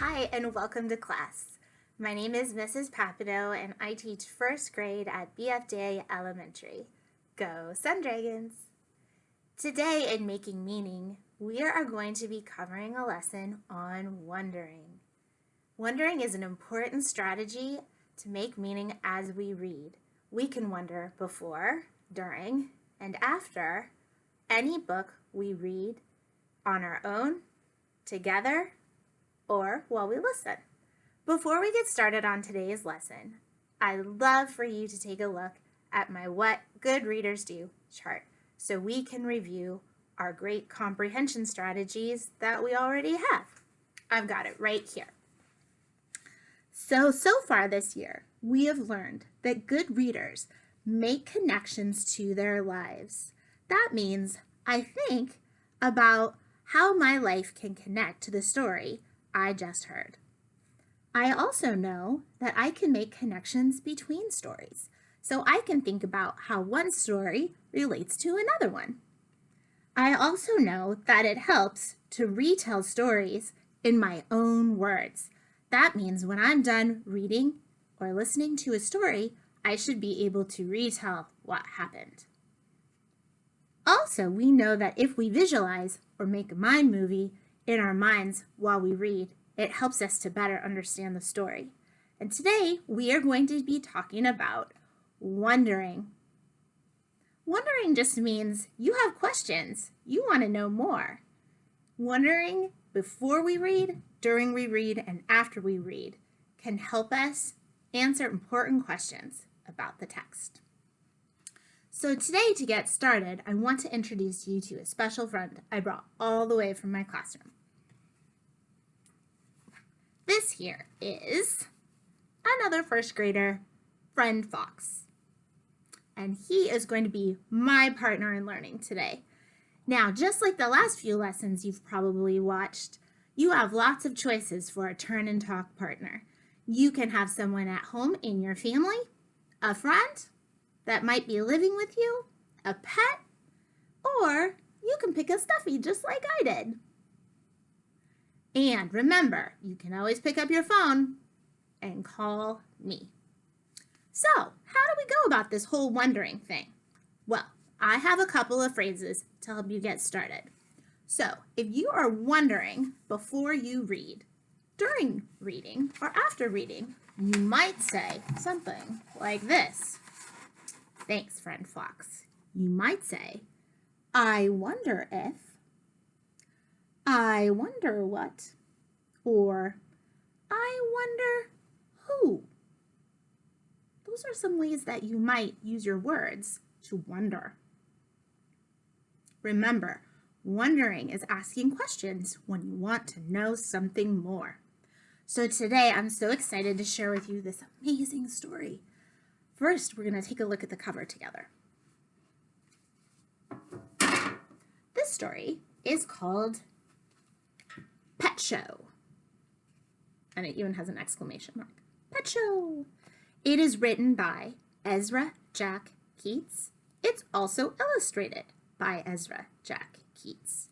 Hi and welcome to class. My name is Mrs. Papineau and I teach first grade at BFJ Elementary. Go Sun Dragons! Today in Making Meaning, we are going to be covering a lesson on wondering. Wondering is an important strategy to make meaning as we read. We can wonder before, during, and after any book we read on our own, together, or while we listen. Before we get started on today's lesson, I'd love for you to take a look at my What Good Readers Do chart so we can review our great comprehension strategies that we already have. I've got it right here. So, so far this year, we have learned that good readers make connections to their lives. That means I think about how my life can connect to the story I just heard. I also know that I can make connections between stories, so I can think about how one story relates to another one. I also know that it helps to retell stories in my own words. That means when I'm done reading or listening to a story, I should be able to retell what happened. Also, we know that if we visualize or make a mind movie in our minds while we read, it helps us to better understand the story. And today we are going to be talking about wondering. Wondering just means you have questions. You want to know more. Wondering before we read, during we read, and after we read can help us answer important questions about the text. So today, to get started, I want to introduce you to a special friend I brought all the way from my classroom. This here is another first grader, Friend Fox. And he is going to be my partner in learning today. Now, just like the last few lessons you've probably watched, you have lots of choices for a turn and talk partner. You can have someone at home in your family, a friend, that might be living with you, a pet, or you can pick a stuffy just like I did. And remember, you can always pick up your phone and call me. So, how do we go about this whole wondering thing? Well, I have a couple of phrases to help you get started. So, if you are wondering before you read, during reading, or after reading, you might say something like this. Thanks, friend Fox. You might say, I wonder if, I wonder what, or I wonder who. Those are some ways that you might use your words to wonder. Remember, wondering is asking questions when you want to know something more. So today I'm so excited to share with you this amazing story First, we're going to take a look at the cover together. This story is called Pet Show. And it even has an exclamation mark. Pet Show! It is written by Ezra Jack Keats. It's also illustrated by Ezra Jack Keats.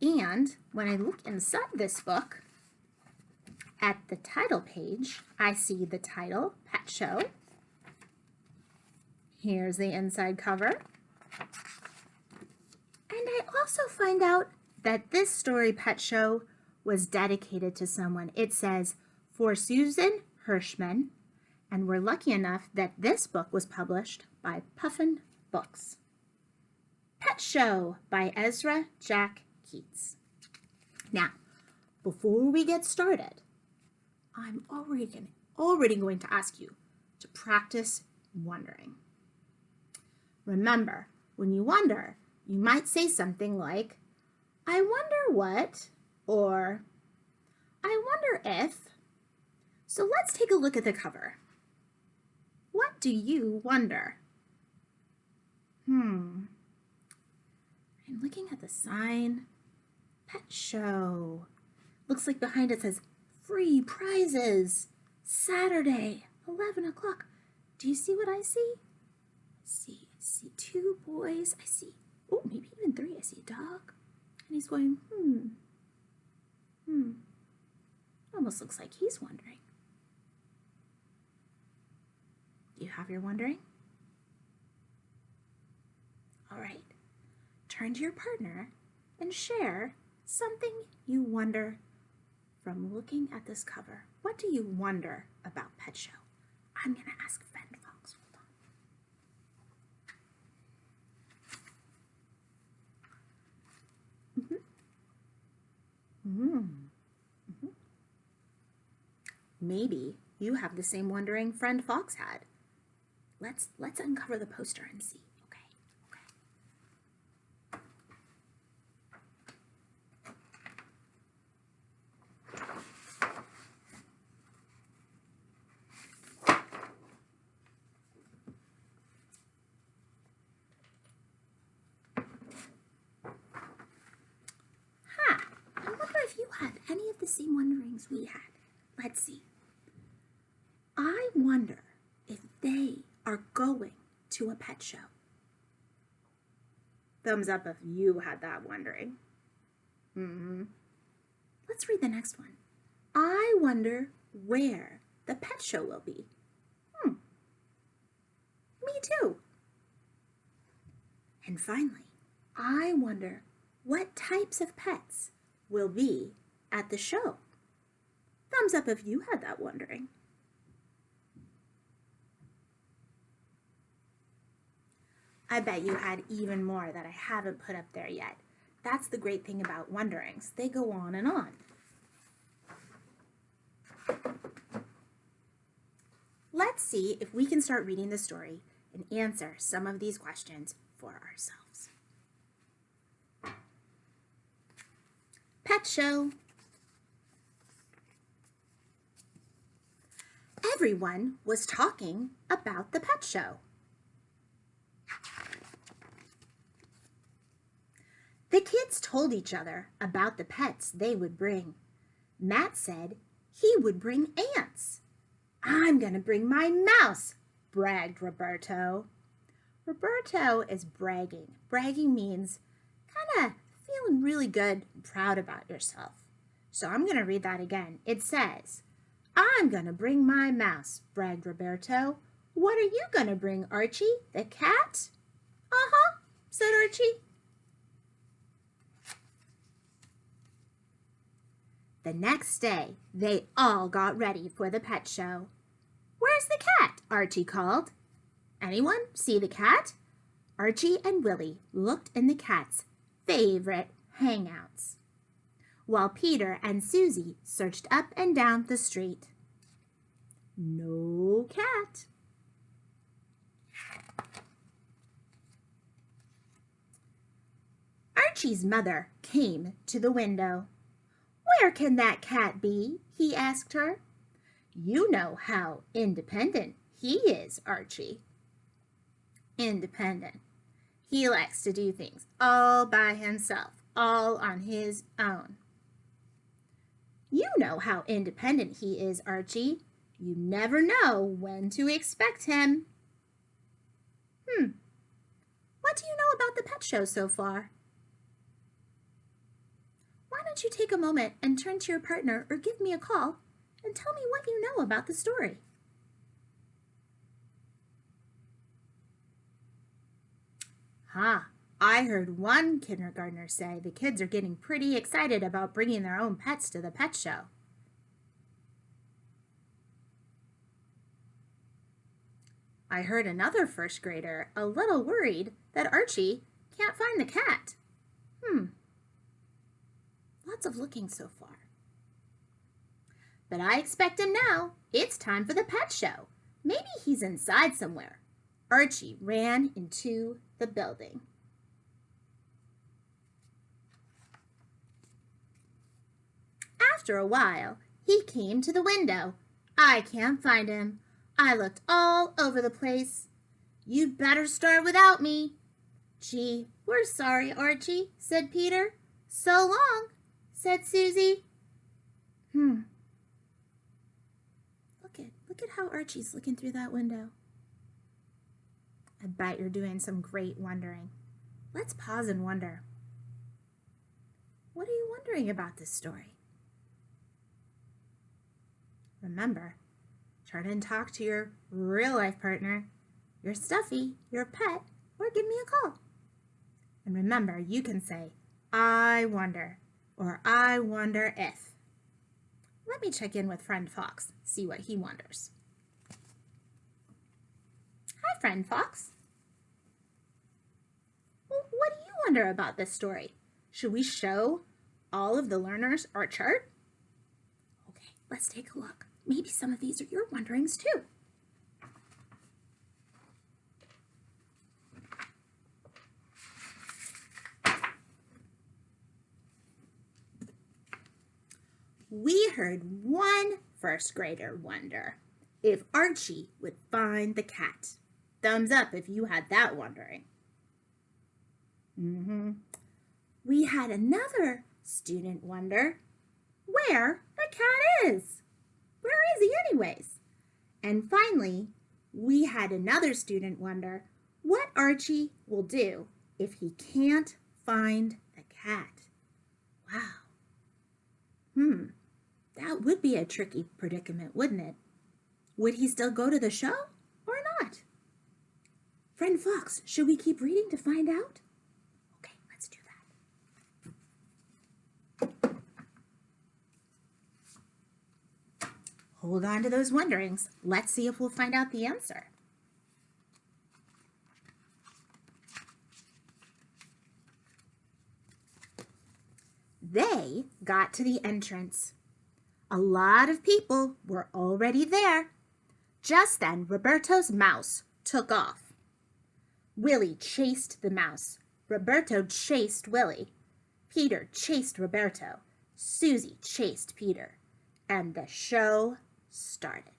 And when I look inside this book, at the title page, I see the title, Pet Show, Here's the inside cover. And I also find out that this story pet show was dedicated to someone. It says, for Susan Hirschman, and we're lucky enough that this book was published by Puffin Books. Pet Show by Ezra Jack Keats. Now, before we get started, I'm already, already going to ask you to practice wondering. Remember, when you wonder, you might say something like, I wonder what, or I wonder if. So let's take a look at the cover. What do you wonder? Hmm. I'm looking at the sign. Pet show. Looks like behind it says free prizes. Saturday, 11 o'clock. Do you see what I see? see see two boys. I see, oh, maybe even three. I see a dog. And he's going, hmm, hmm. Almost looks like he's wondering. Do you have your wondering? All right, turn to your partner and share something you wonder from looking at this cover. What do you wonder about Pet Show? I'm going to ask Friend Fox. Hold on. Mm-hmm. Mm. Mm-hmm. Maybe you have the same wondering Friend Fox had. Let's let's uncover the poster and see. Same wonderings we had. Let's see. I wonder if they are going to a pet show. Thumbs up if you had that wondering. Mm-hmm. Let's read the next one. I wonder where the pet show will be. Hmm. Me too. And finally, I wonder what types of pets will be at the show. Thumbs up if you had that wondering. I bet you had even more that I haven't put up there yet. That's the great thing about wonderings. They go on and on. Let's see if we can start reading the story and answer some of these questions for ourselves. Pet Show Everyone was talking about the pet show. The kids told each other about the pets they would bring. Matt said he would bring ants. I'm going to bring my mouse, bragged Roberto. Roberto is bragging. Bragging means kind of feeling really good and proud about yourself. So I'm going to read that again. It says, I'm going to bring my mouse, bragged Roberto. What are you going to bring, Archie? The cat? Uh-huh, said Archie. The next day, they all got ready for the pet show. Where's the cat? Archie called. Anyone see the cat? Archie and Willie looked in the cat's favorite hangouts while Peter and Susie searched up and down the street. No cat. Archie's mother came to the window. Where can that cat be? he asked her. You know how independent he is, Archie. Independent. He likes to do things all by himself, all on his own. You know how independent he is, Archie. You never know when to expect him. Hmm. What do you know about the pet show so far? Why don't you take a moment and turn to your partner or give me a call and tell me what you know about the story. Ha! Huh. I heard one kindergartner say the kids are getting pretty excited about bringing their own pets to the pet show. I heard another first grader a little worried that Archie can't find the cat. Hmm. Lots of looking so far. But I expect him now. It's time for the pet show. Maybe he's inside somewhere. Archie ran into the building. After a while, he came to the window. I can't find him. I looked all over the place. You'd better start without me. Gee, we're sorry, Archie, said Peter. So long, said Susie. Hmm. Look at, look at how Archie's looking through that window. I bet you're doing some great wondering. Let's pause and wonder. What are you wondering about this story? remember, try to talk to your real life partner, your stuffy, your pet, or give me a call. And remember, you can say, I wonder, or I wonder if. Let me check in with friend Fox, see what he wonders. Hi, friend Fox. Well, what do you wonder about this story? Should we show all of the learners our chart? Okay, let's take a look. Maybe some of these are your wonderings too. we heard one first grader wonder if Archie would find the cat. Thumbs up if you had that wondering. Mm -hmm. We had another student wonder where the cat is. Where is he anyways? And finally, we had another student wonder what Archie will do if he can't find the cat. Wow. Hmm. That would be a tricky predicament, wouldn't it? Would he still go to the show or not? Friend Fox, should we keep reading to find out? Okay, let's do that. Hold on to those wonderings. Let's see if we'll find out the answer. They got to the entrance a lot of people were already there. Just then, Roberto's mouse took off. Willie chased the mouse. Roberto chased Willie. Peter chased Roberto. Susie chased Peter. And the show started.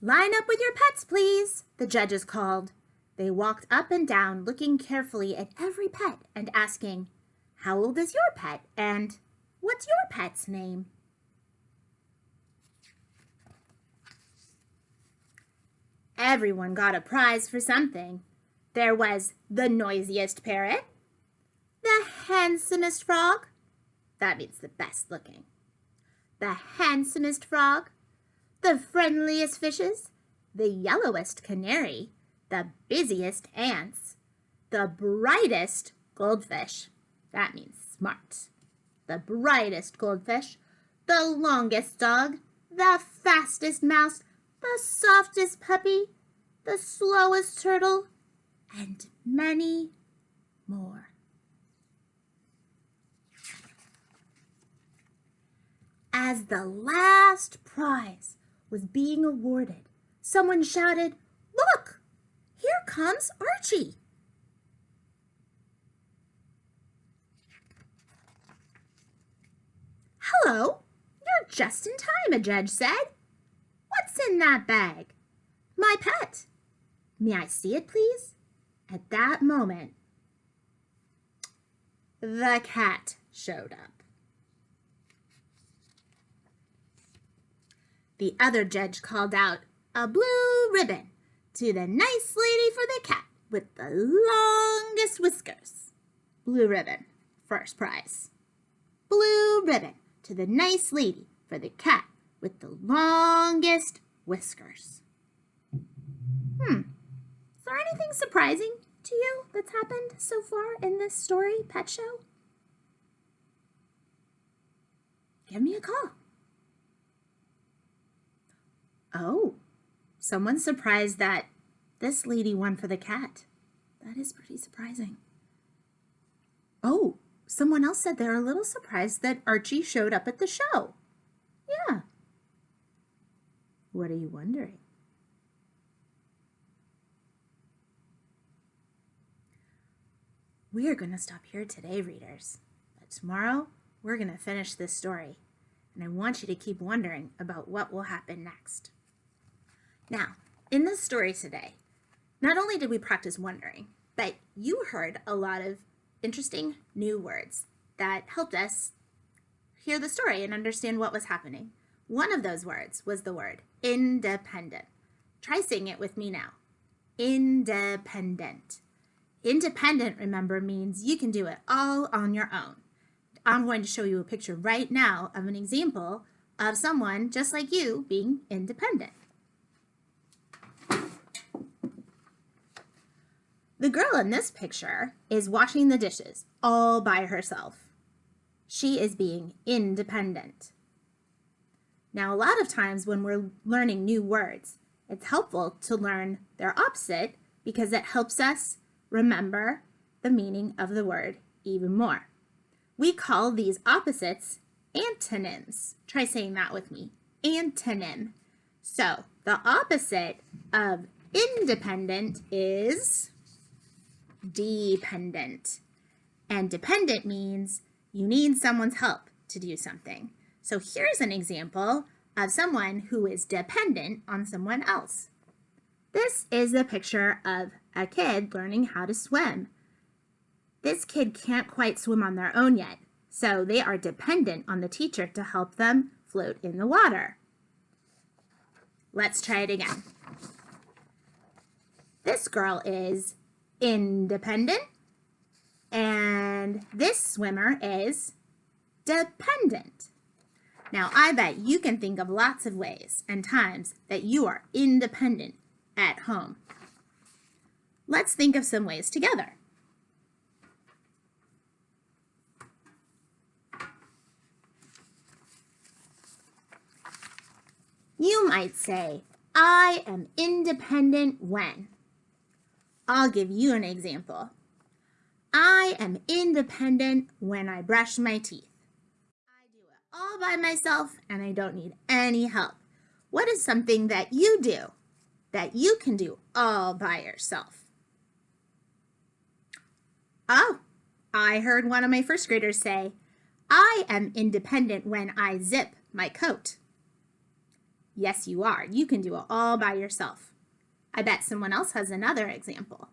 Line up with your pets, please, the judges called. They walked up and down, looking carefully at every pet and asking, How old is your pet? And what's your pet's name? Everyone got a prize for something. There was the noisiest parrot, the handsomest frog, that means the best looking, the handsomest frog, the friendliest fishes, the yellowest canary, the busiest ants, the brightest goldfish. That means smart. The brightest goldfish, the longest dog, the fastest mouse, the softest puppy, the slowest turtle, and many more. As the last prize was being awarded, someone shouted, Look! Here comes Archie. Hello, you're just in time, a judge said. What's in that bag? My pet. May I see it, please? At that moment, the cat showed up. The other judge called out, a blue ribbon to the nice lady for the cat with the longest whiskers. Blue ribbon, first prize. Blue ribbon to the nice lady for the cat with the longest whiskers. Hmm, is there anything surprising to you that's happened so far in this story, Pet Show? Give me a call. Oh, Someone's surprised that this lady won for the cat. That is pretty surprising. Oh, someone else said they're a little surprised that Archie showed up at the show. Yeah. What are you wondering? We are going to stop here today, readers. But tomorrow, we're going to finish this story. And I want you to keep wondering about what will happen next. Now, in this story today, not only did we practice wondering, but you heard a lot of interesting new words that helped us hear the story and understand what was happening. One of those words was the word independent. Try saying it with me now. Independent. Independent, remember, means you can do it all on your own. I'm going to show you a picture right now of an example of someone just like you being independent. The girl in this picture is washing the dishes all by herself. She is being independent. Now, a lot of times when we're learning new words, it's helpful to learn their opposite because it helps us remember the meaning of the word even more. We call these opposites antonyms. Try saying that with me. Antonym. So the opposite of independent is dependent. And dependent means you need someone's help to do something. So here's an example of someone who is dependent on someone else. This is a picture of a kid learning how to swim. This kid can't quite swim on their own yet, so they are dependent on the teacher to help them float in the water. Let's try it again. This girl is independent, and this swimmer is dependent. Now, I bet you can think of lots of ways and times that you are independent at home. Let's think of some ways together. You might say, I am independent when. I'll give you an example. I am independent when I brush my teeth. I do it all by myself and I don't need any help. What is something that you do that you can do all by yourself? Oh, I heard one of my first graders say, I am independent when I zip my coat. Yes, you are. You can do it all by yourself. I bet someone else has another example.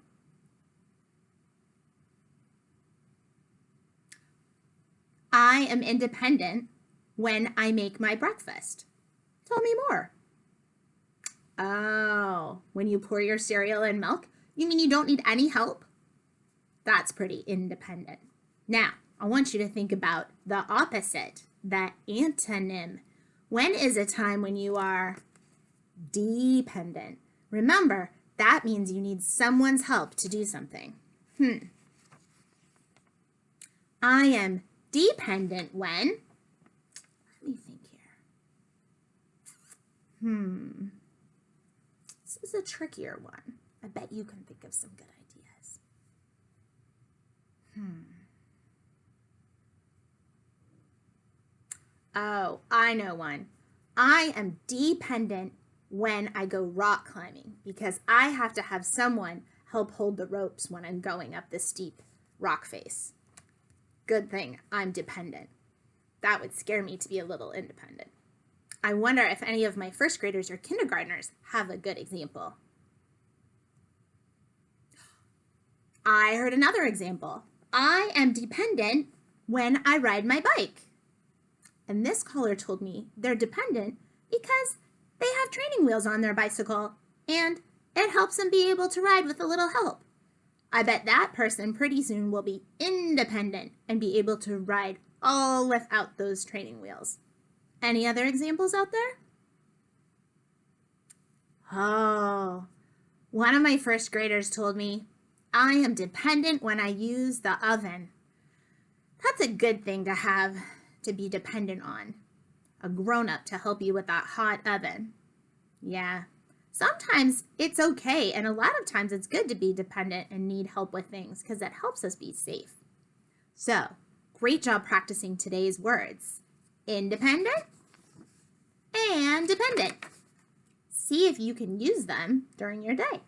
I am independent when I make my breakfast. Tell me more. Oh, when you pour your cereal in milk? You mean you don't need any help? That's pretty independent. Now, I want you to think about the opposite, that antonym. When is a time when you are dependent? Remember, that means you need someone's help to do something. Hmm. I am dependent when, let me think here. Hmm. This is a trickier one. I bet you can think of some good ideas. Hmm. Oh, I know one. I am dependent when I go rock climbing because I have to have someone help hold the ropes when I'm going up the steep rock face. Good thing I'm dependent. That would scare me to be a little independent. I wonder if any of my first graders or kindergartners have a good example. I heard another example. I am dependent when I ride my bike. And this caller told me they're dependent because they have training wheels on their bicycle and it helps them be able to ride with a little help. I bet that person pretty soon will be independent and be able to ride all without those training wheels. Any other examples out there? Oh, one of my first graders told me, I am dependent when I use the oven. That's a good thing to have to be dependent on. A grown-up to help you with that hot oven. Yeah, sometimes it's okay and a lot of times it's good to be dependent and need help with things because it helps us be safe. So, great job practicing today's words. Independent and dependent. See if you can use them during your day.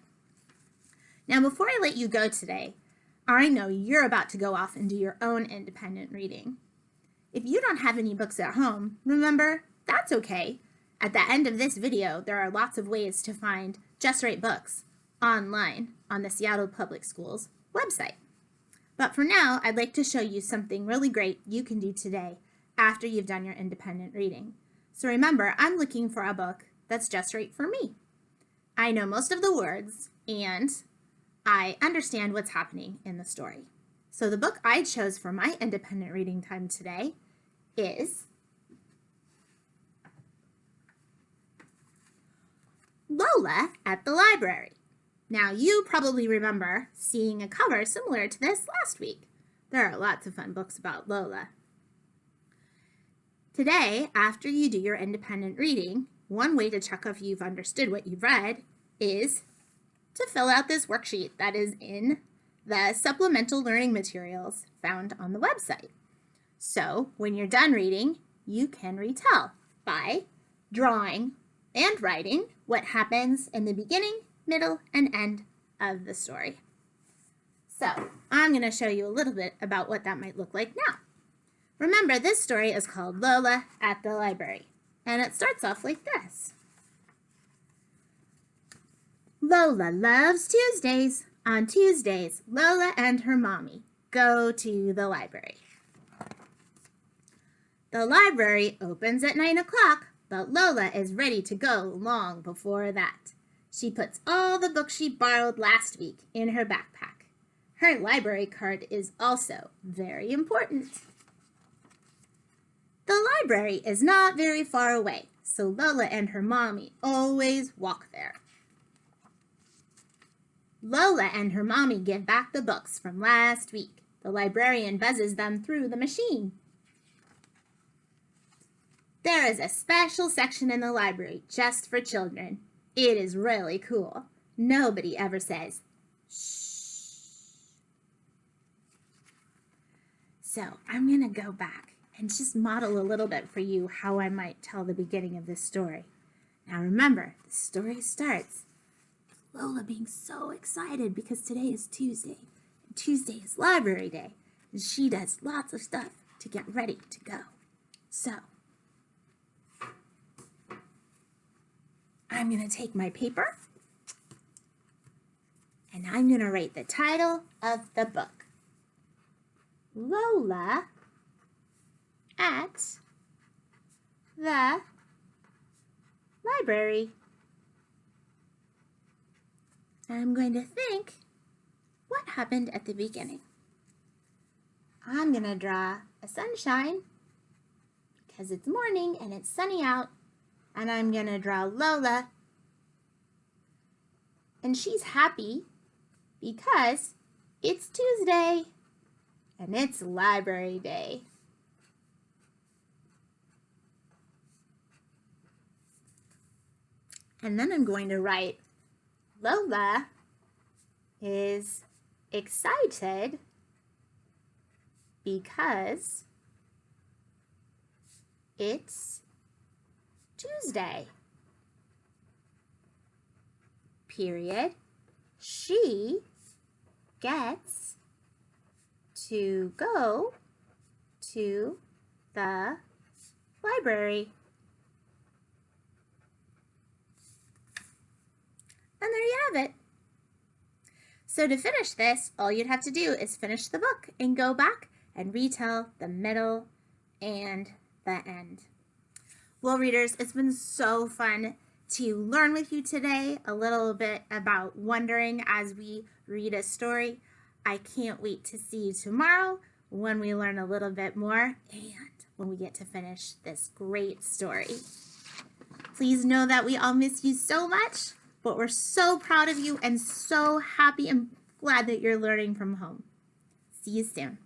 Now, before I let you go today, I know you're about to go off and do your own independent reading. If you don't have any books at home, remember, that's okay. At the end of this video, there are lots of ways to find Just Right Books online on the Seattle Public Schools website. But for now, I'd like to show you something really great you can do today after you've done your independent reading. So remember, I'm looking for a book that's just right for me. I know most of the words and I understand what's happening in the story. So the book I chose for my independent reading time today is Lola at the Library. Now you probably remember seeing a cover similar to this last week. There are lots of fun books about Lola. Today, after you do your independent reading, one way to check if you've understood what you've read is to fill out this worksheet that is in the supplemental learning materials found on the website. So when you're done reading, you can retell by drawing and writing what happens in the beginning, middle, and end of the story. So I'm going to show you a little bit about what that might look like now. Remember, this story is called Lola at the Library, and it starts off like this. Lola loves Tuesdays. On Tuesdays, Lola and her mommy go to the library. The library opens at 9 o'clock, but Lola is ready to go long before that. She puts all the books she borrowed last week in her backpack. Her library card is also very important. The library is not very far away, so Lola and her mommy always walk there. Lola and her mommy give back the books from last week. The librarian buzzes them through the machine. There is a special section in the library just for children. It is really cool. Nobody ever says, shh. So I'm going to go back and just model a little bit for you how I might tell the beginning of this story. Now remember, the story starts Lola being so excited because today is Tuesday. And Tuesday is library day. And she does lots of stuff to get ready to go. So, I'm going to take my paper and I'm going to write the title of the book. Lola at the library. I'm going to think what happened at the beginning. I'm going to draw a sunshine because it's morning and it's sunny out. And I'm going to draw Lola. And she's happy because it's Tuesday and it's library day. And then I'm going to write Lola is excited because it's Tuesday. Period. She gets to go to the library. And there you have it. So to finish this, all you'd have to do is finish the book and go back and retell the middle and the end. Well, readers, it's been so fun to learn with you today a little bit about wondering as we read a story. I can't wait to see you tomorrow when we learn a little bit more and when we get to finish this great story. Please know that we all miss you so much but we're so proud of you and so happy and glad that you're learning from home. See you soon.